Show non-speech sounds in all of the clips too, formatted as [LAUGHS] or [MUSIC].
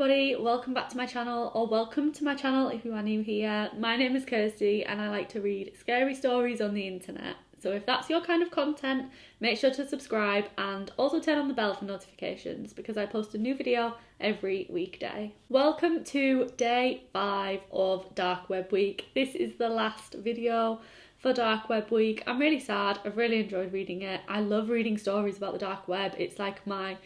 everybody, welcome back to my channel or welcome to my channel if you are new here. My name is Kirsty and I like to read scary stories on the internet. So if that's your kind of content, make sure to subscribe and also turn on the bell for notifications because I post a new video every weekday. Welcome to day five of Dark Web Week. This is the last video for Dark Web Week. I'm really sad. I've really enjoyed reading it. I love reading stories about the dark web. It's like my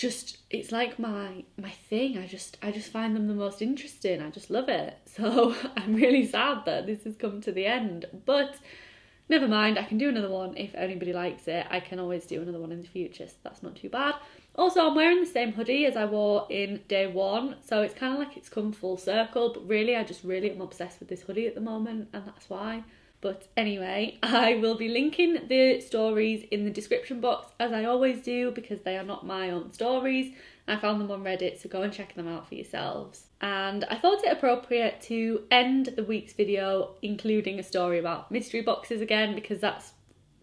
just it's like my my thing. I just i just find them the most interesting. I just love it. [LAUGHS] So i'm really sad that this has come to the end. But never mind. I can do another one if anybody likes it. I can always do another one in the future so that's not too bad. Also i'm wearing the same hoodie as i wore in day one so it's kind of like it's come full circle but really i just really am obsessed with this hoodie at the moment and that's why but anyway, I will be linking the stories in the description box as I always do because they are not my own stories. I found them on Reddit, so go and check them out for yourselves. And I thought it appropriate to end the week's video including a story about mystery boxes again because that's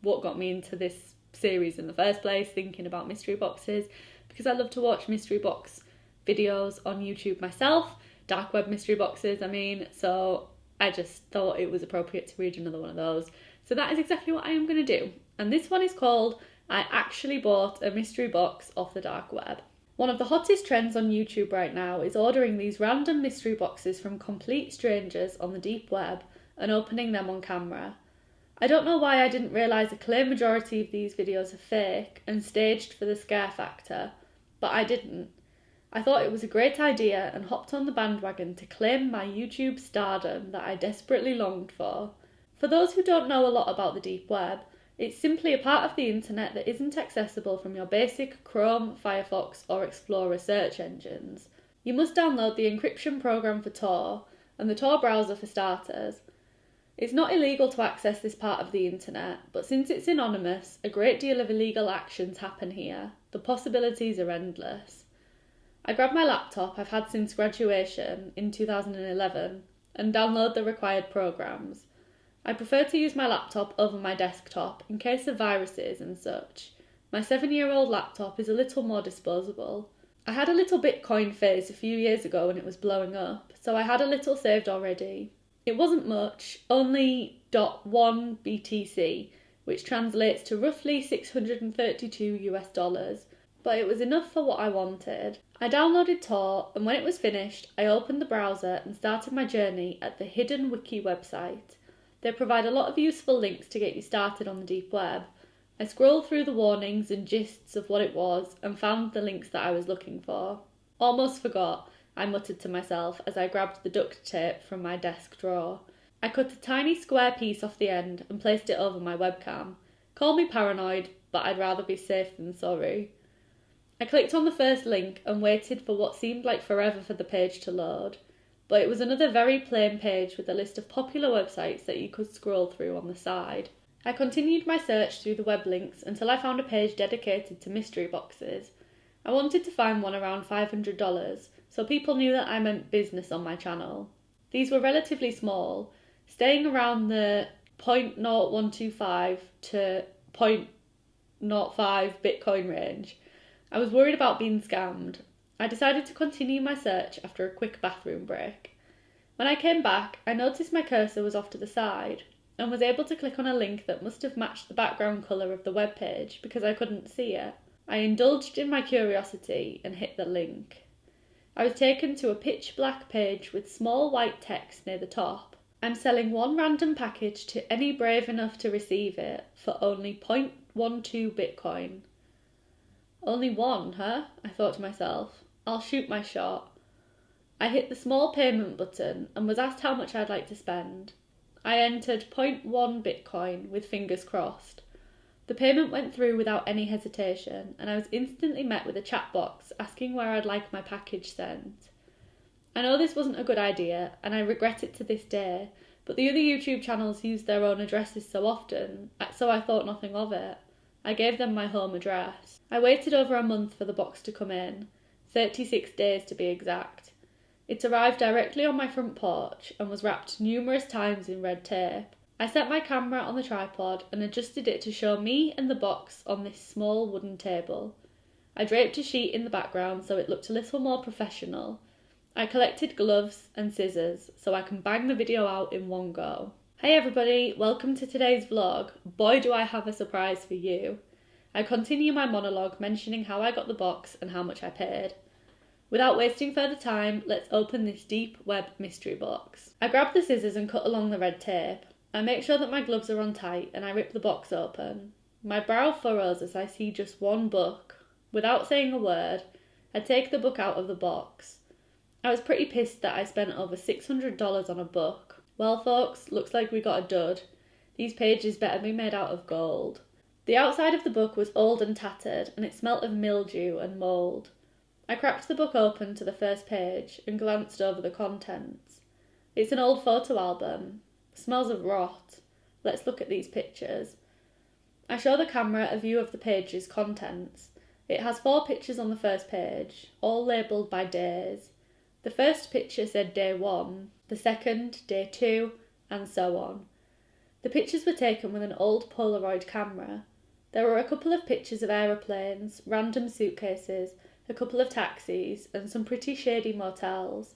what got me into this series in the first place, thinking about mystery boxes, because I love to watch mystery box videos on YouTube myself, dark web mystery boxes, I mean, so I just thought it was appropriate to read another one of those. So that is exactly what I am going to do. And this one is called I Actually Bought a Mystery Box Off the Dark Web. One of the hottest trends on YouTube right now is ordering these random mystery boxes from complete strangers on the deep web and opening them on camera. I don't know why I didn't realise a clear majority of these videos are fake and staged for the scare factor, but I didn't. I thought it was a great idea and hopped on the bandwagon to claim my YouTube stardom that I desperately longed for. For those who don't know a lot about the deep web, it's simply a part of the internet that isn't accessible from your basic Chrome, Firefox, or Explorer search engines. You must download the encryption program for Tor and the Tor browser for starters. It's not illegal to access this part of the internet, but since it's anonymous, a great deal of illegal actions happen here. The possibilities are endless. I grab my laptop I've had since graduation in 2011 and download the required programs. I prefer to use my laptop over my desktop in case of viruses and such. My seven year old laptop is a little more disposable. I had a little Bitcoin phase a few years ago when it was blowing up, so I had a little saved already. It wasn't much, only .1 BTC, which translates to roughly 632 US dollars, but it was enough for what I wanted. I downloaded Tor, and when it was finished, I opened the browser and started my journey at the Hidden Wiki website. They provide a lot of useful links to get you started on the deep web. I scrolled through the warnings and gists of what it was and found the links that I was looking for. Almost forgot, I muttered to myself as I grabbed the duct tape from my desk drawer. I cut a tiny square piece off the end and placed it over my webcam. Call me paranoid, but I'd rather be safe than sorry. I clicked on the first link and waited for what seemed like forever for the page to load, but it was another very plain page with a list of popular websites that you could scroll through on the side. I continued my search through the web links until I found a page dedicated to mystery boxes. I wanted to find one around $500, so people knew that I meant business on my channel. These were relatively small, staying around the 0.0125 to 0.05 Bitcoin range I was worried about being scammed. I decided to continue my search after a quick bathroom break. When I came back, I noticed my cursor was off to the side and was able to click on a link that must have matched the background colour of the web page because I couldn't see it. I indulged in my curiosity and hit the link. I was taken to a pitch black page with small white text near the top. I'm selling one random package to any brave enough to receive it for only 0.12 Bitcoin. Only one, huh? I thought to myself. I'll shoot my shot. I hit the small payment button and was asked how much I'd like to spend. I entered 0.1 Bitcoin with fingers crossed. The payment went through without any hesitation, and I was instantly met with a chat box asking where I'd like my package sent. I know this wasn't a good idea, and I regret it to this day, but the other YouTube channels use their own addresses so often, so I thought nothing of it. I gave them my home address. I waited over a month for the box to come in, 36 days to be exact. It arrived directly on my front porch and was wrapped numerous times in red tape. I set my camera on the tripod and adjusted it to show me and the box on this small wooden table. I draped a sheet in the background so it looked a little more professional. I collected gloves and scissors so I can bang the video out in one go. Hey everybody, welcome to today's vlog. Boy, do I have a surprise for you. I continue my monologue mentioning how I got the box and how much I paid. Without wasting further time, let's open this deep web mystery box. I grab the scissors and cut along the red tape. I make sure that my gloves are on tight and I rip the box open. My brow furrows as I see just one book. Without saying a word, I take the book out of the box. I was pretty pissed that I spent over $600 on a book. Well, folks, looks like we got a dud. These pages better be made out of gold. The outside of the book was old and tattered, and it smelt of mildew and mould. I cracked the book open to the first page and glanced over the contents. It's an old photo album. Smells of rot. Let's look at these pictures. I show the camera a view of the page's contents. It has four pictures on the first page, all labelled by days. The first picture said day one, the second, day two, and so on. The pictures were taken with an old Polaroid camera. There were a couple of pictures of aeroplanes, random suitcases, a couple of taxis, and some pretty shady motels.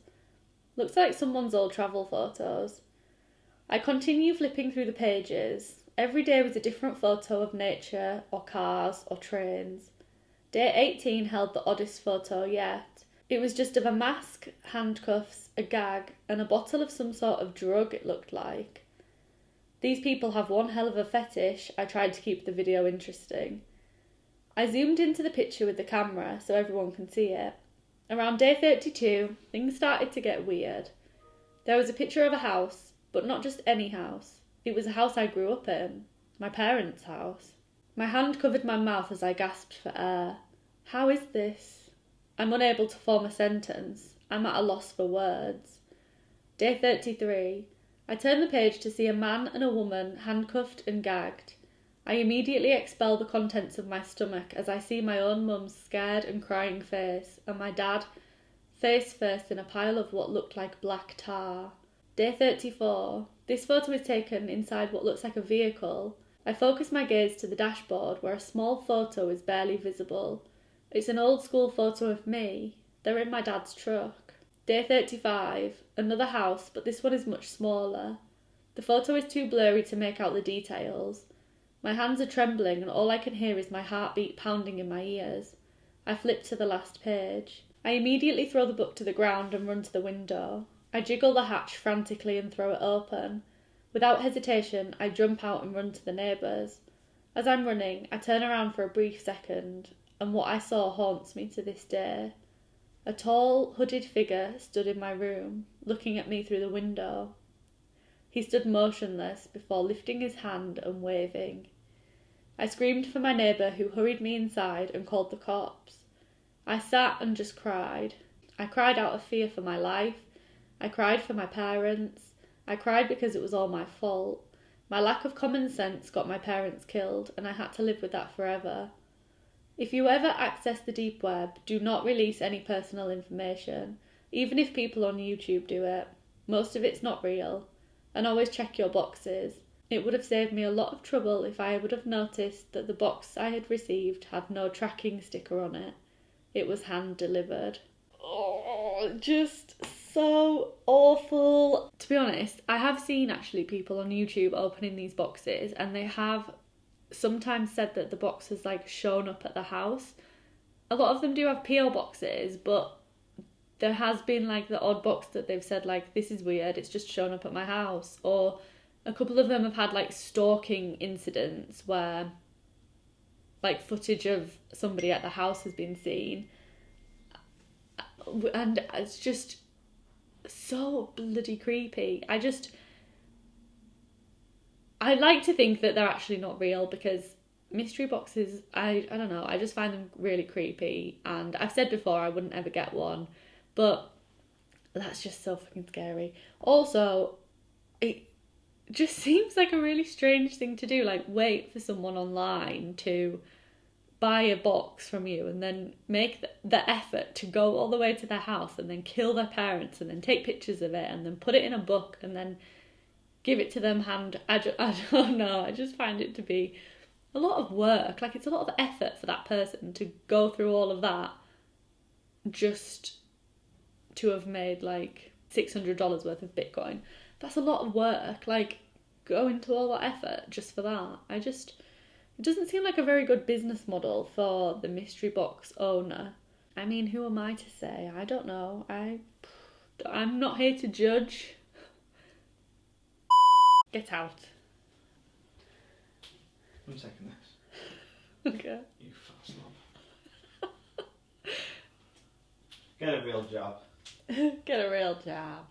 Looks like someone's old travel photos. I continue flipping through the pages. Every day was a different photo of nature, or cars, or trains. Day 18 held the oddest photo yet. It was just of a mask, handcuffs, a gag, and a bottle of some sort of drug, it looked like. These people have one hell of a fetish. I tried to keep the video interesting. I zoomed into the picture with the camera so everyone can see it. Around day 32, things started to get weird. There was a picture of a house, but not just any house. It was a house I grew up in, my parents' house. My hand covered my mouth as I gasped for air. How is this? I'm unable to form a sentence. I'm at a loss for words. Day 33. I turn the page to see a man and a woman handcuffed and gagged. I immediately expel the contents of my stomach as I see my own mum's scared and crying face, and my dad, face first in a pile of what looked like black tar. Day 34. This photo is taken inside what looks like a vehicle. I focus my gaze to the dashboard where a small photo is barely visible. It's an old school photo of me. They're in my dad's truck. Day 35. Another house, but this one is much smaller. The photo is too blurry to make out the details. My hands are trembling and all I can hear is my heartbeat pounding in my ears. I flip to the last page. I immediately throw the book to the ground and run to the window. I jiggle the hatch frantically and throw it open. Without hesitation, I jump out and run to the neighbours. As I'm running, I turn around for a brief second, and what I saw haunts me to this day. A tall, hooded figure stood in my room, looking at me through the window. He stood motionless before lifting his hand and waving. I screamed for my neighbour, who hurried me inside and called the cops. I sat and just cried. I cried out of fear for my life. I cried for my parents. I cried because it was all my fault. My lack of common sense got my parents killed, and I had to live with that forever. If you ever access the deep web, do not release any personal information, even if people on YouTube do it. Most of it's not real. And always check your boxes. It would have saved me a lot of trouble if I would have noticed that the box I had received had no tracking sticker on it. It was hand delivered. Oh, just so awful. To be honest, I have seen actually people on YouTube opening these boxes and they have sometimes said that the box has like shown up at the house. A lot of them do have PO boxes, but there has been like the odd box that they've said like this is weird, it's just shown up at my house or a couple of them have had like stalking incidents where like footage of somebody at the house has been seen and it's just so bloody creepy. I just I like to think that they're actually not real because mystery boxes, I, I don't know, I just find them really creepy. And I've said before I wouldn't ever get one, but that's just so fucking scary. Also, it just [LAUGHS] seems like a really strange thing to do. Like, wait for someone online to buy a box from you and then make the, the effort to go all the way to their house and then kill their parents and then take pictures of it and then put it in a book and then give it to them hand. I, I don't [LAUGHS] oh know. I just find it to be a lot of work. Like it's a lot of effort for that person to go through all of that just to have made like six hundred dollars worth of Bitcoin. That's a lot of work. Like go into all that effort just for that. I just it doesn't seem like a very good business model for the mystery box owner. I mean, who am I to say? I don't know. I I'm not here to judge. Get out. I'm taking this. Okay. You fat slob. Get a real job. [LAUGHS] Get a real job.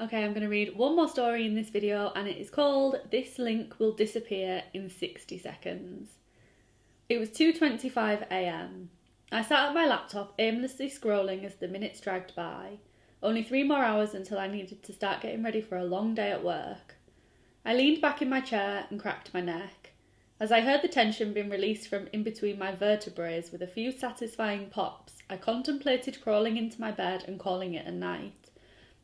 Okay, I'm going to read one more story in this video and it is called This Link Will Disappear in 60 Seconds. It was 2:25 a.m. I sat at my laptop aimlessly scrolling as the minutes dragged by. Only 3 more hours until I needed to start getting ready for a long day at work. I leaned back in my chair and cracked my neck. As I heard the tension being released from in between my vertebrae with a few satisfying pops, I contemplated crawling into my bed and calling it a night.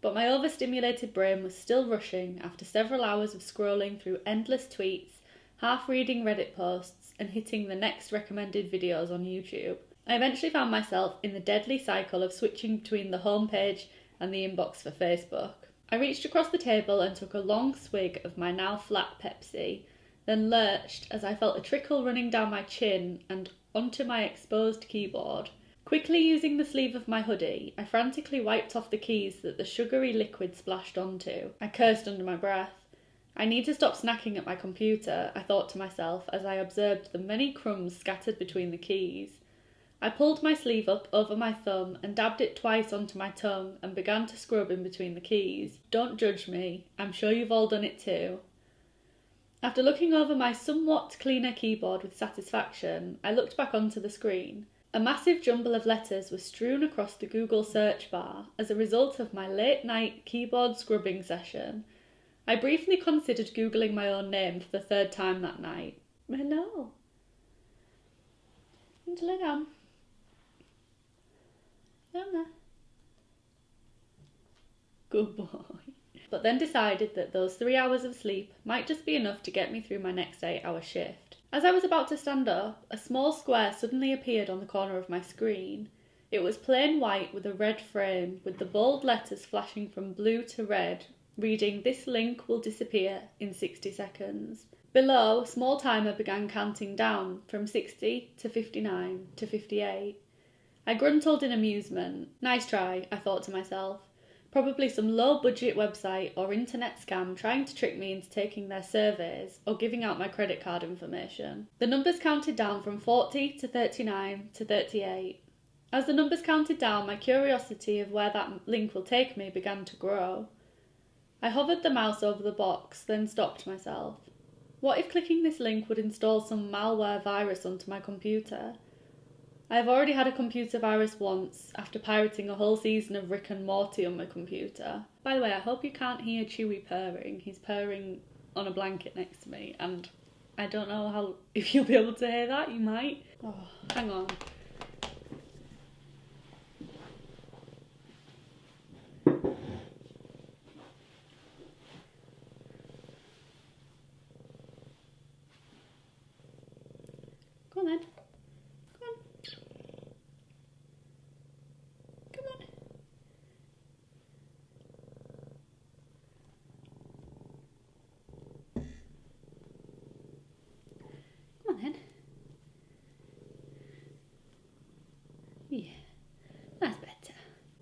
But my overstimulated brain was still rushing after several hours of scrolling through endless tweets, half reading Reddit posts, and hitting the next recommended videos on YouTube. I eventually found myself in the deadly cycle of switching between the homepage and the inbox for Facebook. I reached across the table and took a long swig of my now flat Pepsi, then lurched as I felt a trickle running down my chin and onto my exposed keyboard. Quickly using the sleeve of my hoodie, I frantically wiped off the keys that the sugary liquid splashed onto. I cursed under my breath. I need to stop snacking at my computer, I thought to myself as I observed the many crumbs scattered between the keys. I pulled my sleeve up over my thumb and dabbed it twice onto my tongue and began to scrub in between the keys. Don't judge me, I'm sure you've all done it too. After looking over my somewhat cleaner keyboard with satisfaction, I looked back onto the screen. A massive jumble of letters was strewn across the Google search bar as a result of my late night keyboard scrubbing session. I briefly considered Googling my own name for the third time that night. Hello. Lay down. Down Good boy. But then decided that those three hours of sleep might just be enough to get me through my next eight hour shift. As I was about to stand up, a small square suddenly appeared on the corner of my screen. It was plain white with a red frame, with the bold letters flashing from blue to red, reading This link will disappear in 60 seconds. Below, a small timer began counting down from 60 to 59 to 58. I gruntled in amusement. Nice try, I thought to myself. Probably some low budget website or internet scam trying to trick me into taking their surveys or giving out my credit card information. The numbers counted down from 40 to 39 to 38. As the numbers counted down, my curiosity of where that link will take me began to grow. I hovered the mouse over the box, then stopped myself. What if clicking this link would install some malware virus onto my computer? I have already had a computer virus once after pirating a whole season of Rick and Morty on my computer. By the way, I hope you can't hear Chewy purring. He's purring on a blanket next to me, and I don't know how [LAUGHS] if you'll be able to hear that. You might. Oh, hang on. Go on then.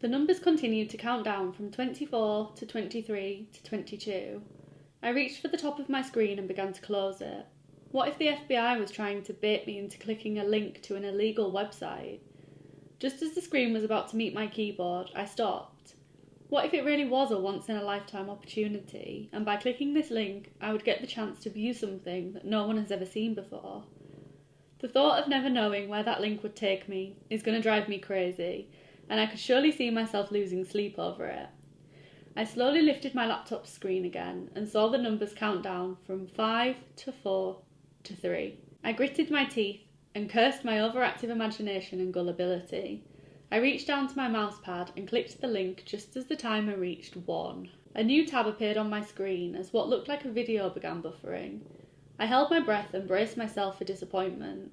The numbers continued to count down from 24 to 23 to 22. I reached for the top of my screen and began to close it. What if the FBI was trying to bait me into clicking a link to an illegal website? Just as the screen was about to meet my keyboard, I stopped. What if it really was a once in a lifetime opportunity, and by clicking this link, I would get the chance to view something that no one has ever seen before? The thought of never knowing where that link would take me is going to drive me crazy, and I could surely see myself losing sleep over it. I slowly lifted my laptop screen again and saw the numbers count down from 5 to 4 to 3. I gritted my teeth and cursed my overactive imagination and gullibility. I reached down to my mousepad and clicked the link just as the timer reached 1. A new tab appeared on my screen as what looked like a video began buffering. I held my breath and braced myself for disappointment.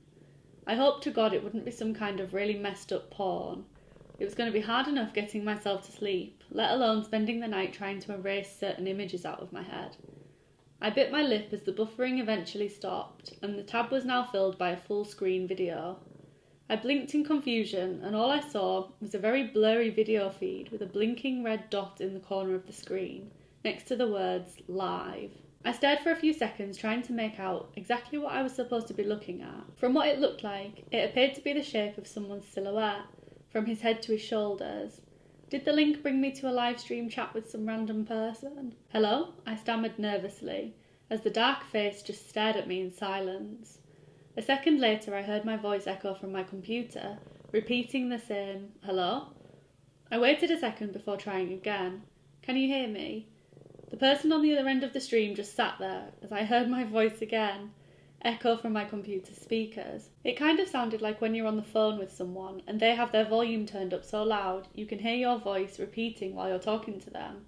I hoped to God it wouldn't be some kind of really messed up porn. It was going to be hard enough getting myself to sleep, let alone spending the night trying to erase certain images out of my head. I bit my lip as the buffering eventually stopped, and the tab was now filled by a full screen video. I blinked in confusion, and all I saw was a very blurry video feed with a blinking red dot in the corner of the screen, next to the words live. I stared for a few seconds trying to make out exactly what I was supposed to be looking at. From what it looked like, it appeared to be the shape of someone's silhouette, from his head to his shoulders. Did the link bring me to a live stream chat with some random person? Hello? I stammered nervously, as the dark face just stared at me in silence. A second later, I heard my voice echo from my computer, repeating the same hello. I waited a second before trying again. Can you hear me? The person on the other end of the stream just sat there as I heard my voice again echo from my computer speakers. It kind of sounded like when you're on the phone with someone and they have their volume turned up so loud you can hear your voice repeating while you're talking to them.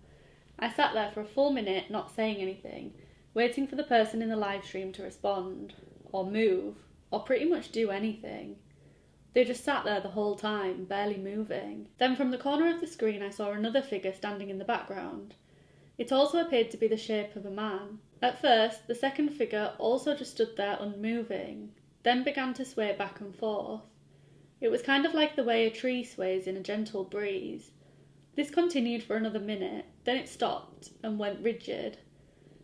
I sat there for a full minute not saying anything, waiting for the person in the live stream to respond, or move, or pretty much do anything. They just sat there the whole time, barely moving. Then from the corner of the screen I saw another figure standing in the background. It also appeared to be the shape of a man. At first, the second figure also just stood there unmoving, then began to sway back and forth. It was kind of like the way a tree sways in a gentle breeze. This continued for another minute, then it stopped and went rigid.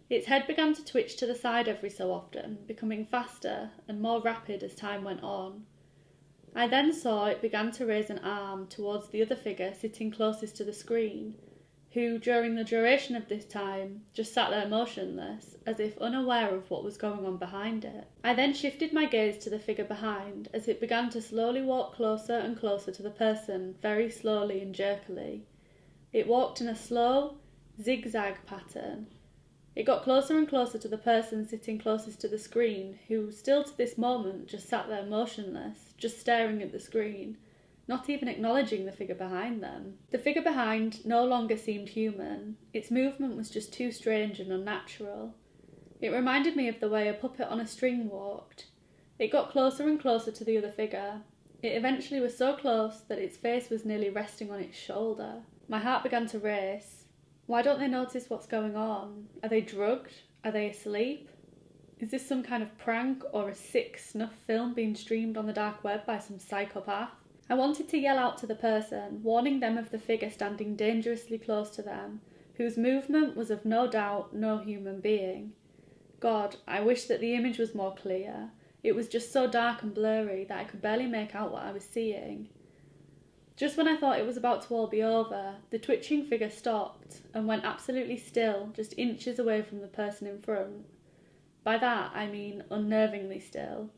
Its head began to twitch to the side every so often, becoming faster and more rapid as time went on. I then saw it began to raise an arm towards the other figure sitting closest to the screen who, during the duration of this time, just sat there motionless, as if unaware of what was going on behind it. I then shifted my gaze to the figure behind, as it began to slowly walk closer and closer to the person, very slowly and jerkily. It walked in a slow, zigzag pattern. It got closer and closer to the person sitting closest to the screen, who, still to this moment, just sat there motionless, just staring at the screen not even acknowledging the figure behind them. The figure behind no longer seemed human, its movement was just too strange and unnatural. It reminded me of the way a puppet on a string walked. It got closer and closer to the other figure. It eventually was so close that its face was nearly resting on its shoulder. My heart began to race. Why don't they notice what's going on? Are they drugged? Are they asleep? Is this some kind of prank or a sick snuff film being streamed on the dark web by some psychopath? I wanted to yell out to the person, warning them of the figure standing dangerously close to them, whose movement was of no doubt no human being. God, I wish that the image was more clear. It was just so dark and blurry that I could barely make out what I was seeing. Just when I thought it was about to all be over, the twitching figure stopped and went absolutely still, just inches away from the person in front. By that I mean unnervingly still.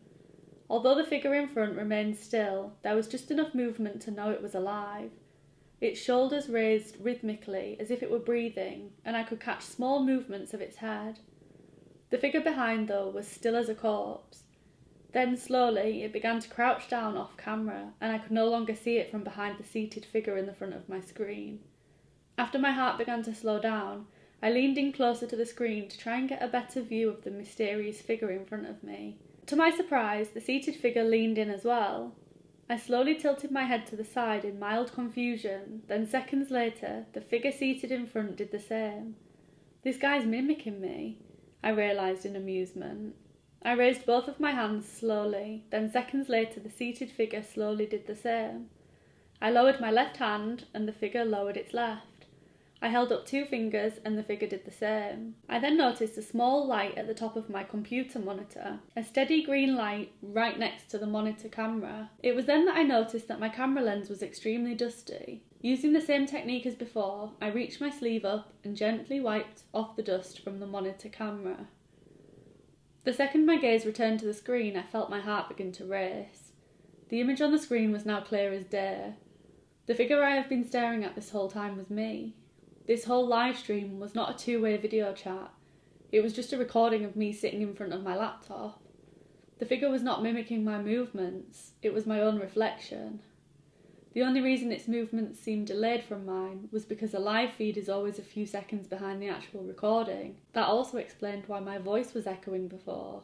Although the figure in front remained still, there was just enough movement to know it was alive. Its shoulders raised rhythmically as if it were breathing, and I could catch small movements of its head. The figure behind, though, was still as a corpse. Then slowly it began to crouch down off camera, and I could no longer see it from behind the seated figure in the front of my screen. After my heart began to slow down, I leaned in closer to the screen to try and get a better view of the mysterious figure in front of me. To my surprise, the seated figure leaned in as well. I slowly tilted my head to the side in mild confusion, then seconds later, the figure seated in front did the same. This guy's mimicking me, I realised in amusement. I raised both of my hands slowly, then seconds later the seated figure slowly did the same. I lowered my left hand, and the figure lowered its left. I held up two fingers and the figure did the same. I then noticed a small light at the top of my computer monitor, a steady green light right next to the monitor camera. It was then that I noticed that my camera lens was extremely dusty. Using the same technique as before, I reached my sleeve up and gently wiped off the dust from the monitor camera. The second my gaze returned to the screen, I felt my heart begin to race. The image on the screen was now clear as day. The figure I have been staring at this whole time was me. This whole live stream was not a two way video chat, it was just a recording of me sitting in front of my laptop. The figure was not mimicking my movements, it was my own reflection. The only reason its movements seemed delayed from mine was because a live feed is always a few seconds behind the actual recording. That also explained why my voice was echoing before.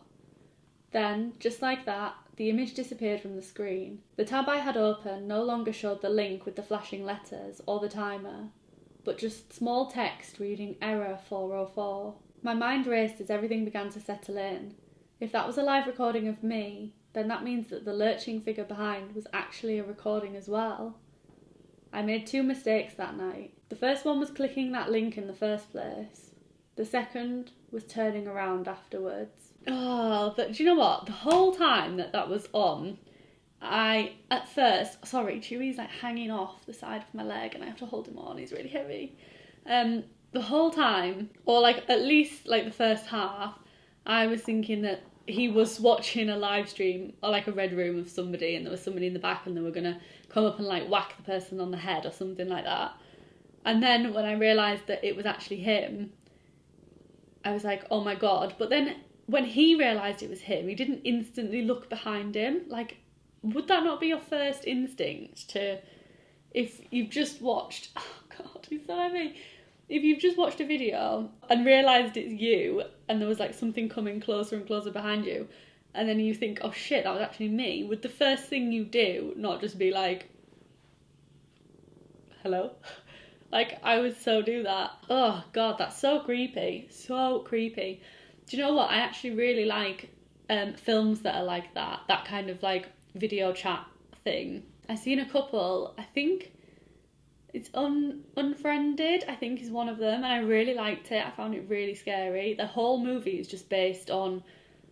Then, just like that, the image disappeared from the screen. The tab I had open no longer showed the link with the flashing letters or the timer, but just small text reading error 404. My mind raced as everything began to settle in. If that was a live recording of me, then that means that the lurching figure behind was actually a recording as well. I made two mistakes that night. The first one was clicking that link in the first place. The second was turning around afterwards. Oh, but do you know what? The whole time that that was on, I at first sorry, Chewie's like hanging off the side of my leg, and I have to hold him on. He's really heavy. Um, the whole time, or like at least like the first half, I was thinking that he was watching a live stream or like a red room of somebody, and there was somebody in the back, and they were gonna come up and like whack the person on the head or something like that. And then when I realised that it was actually him, I was like, oh my god. But then when he realised it was him, he didn't instantly look behind him. Like, would that not be your first instinct to, if you've just watched, [LAUGHS] oh god, he's so heavy. If you've just watched a video and realised it's you and there was like something coming closer and closer behind you, and then you think, oh shit, that was actually me, would the first thing you do not just be like, hello? [LAUGHS] Like, I would so do that. Oh god, that's so creepy. So creepy. Do you know what? I actually really like um, films that are like that, that kind of like video chat thing. I've seen a couple, I think it's un unfriended i think is one of them and i really liked it. I found it really scary. The whole movie is just based on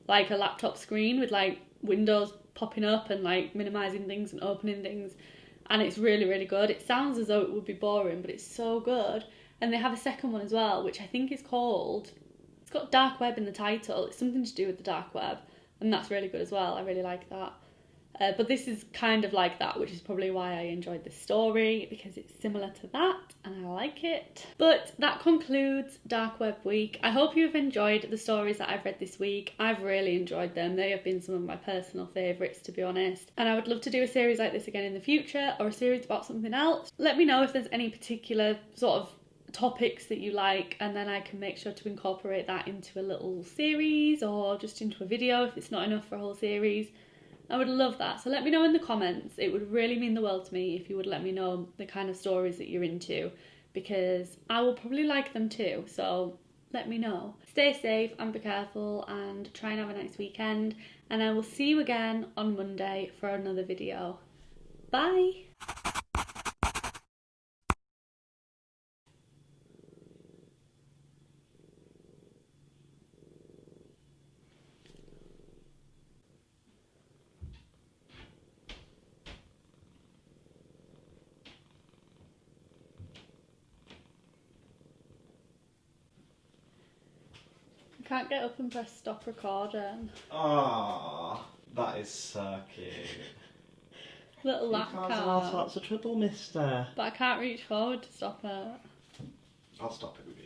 like a laptop screen with like windows popping up and like minimizing things and opening things and it's really really good. It sounds as though it would be boring but it's so good. And they have a second one as well which i think is called it's got dark web in the title. It's something to do with the dark web and that's really good as well. I really like that uh, but this is kind of like that, which is probably why I enjoyed this story because it's similar to that and I like it. But that concludes Dark Web Week. I hope you've enjoyed the stories that I've read this week. I've really enjoyed them. They have been some of my personal favourites, to be honest. And I would love to do a series like this again in the future or a series about something else. Let me know if there's any particular sort of topics that you like and then I can make sure to incorporate that into a little series or just into a video if it's not enough for a whole series. I would love that. So let me know in the comments. It would really mean the world to me if you would let me know the kind of stories that you're into because I will probably like them too. So let me know. Stay safe and be careful and try and have a nice weekend. And I will see you again on Monday for another video. Bye. Can't get up and press stop recording. Ah, that is so cute. Little lap causing all car. sorts of trouble, mister. But I can't reach forward to stop it. I'll stop it with you.